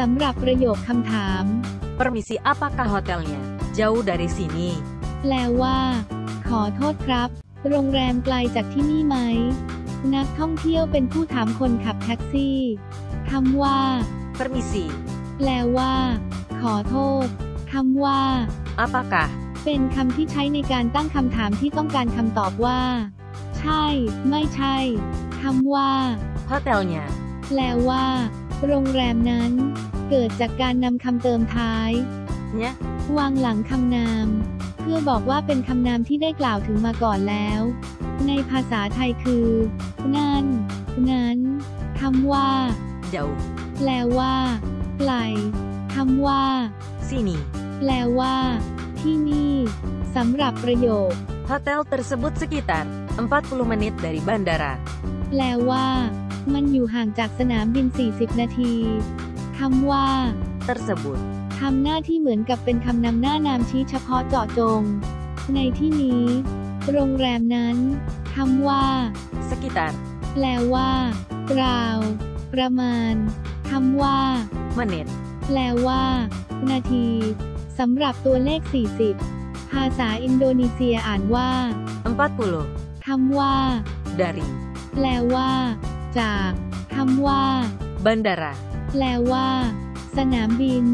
สำหรับประโยคคำถาม Permisi, apakah hotelnya jauh dari sini? แปลว่า ขอโทษครับ โรงแรมไกลจากที่นี่ไหม นักท่องเที่ยวเป็นผู้ถามคนขับแท็กซี่คำว่า Permisi, แปลว่า ขอโทษคำว่า apakah เป็นคำที่ใช้ในการตั้งคำถามที่ต้องการคำตอบว่า ใช่ ไม่ใช่คำว่า hotelnya แปลว่า โรงแรมนั้น เกิดจากการนำคำเติมท้าย nya วางหลังคำนาม เพื่อบอกว่าเป็นคำนามที่ได้กล่าวถึงมาก่อนแล้ว ในภาษาไทยคือ นั่น นั้นคำว่า jauh แปลว่าไกลคำว่า sini. แปลว่า ที่นี่สำหรับประโยค Hotel tersebut sekitar 40 menit dari bandara. แปลว่า มันอยู่ห่างจากสนามบิน 40 นาทีคำว่า Tersebut ทำหน้าที่เหมือนกับเป็นคำนำหน้านามชี้เฉพาะเจาะจง ในที่นี้ โรงแรมนั้นคำว่า sekitar แปลว่าราว ประมาณคำว่า menit แปลว่า นาทีสำหรับตัวเลข 40 ภาษาอินโดนีเซียอ่านว่า40คำว่า dari แปลว่า จากคำว่า bandara. แปลว่า สนามบิน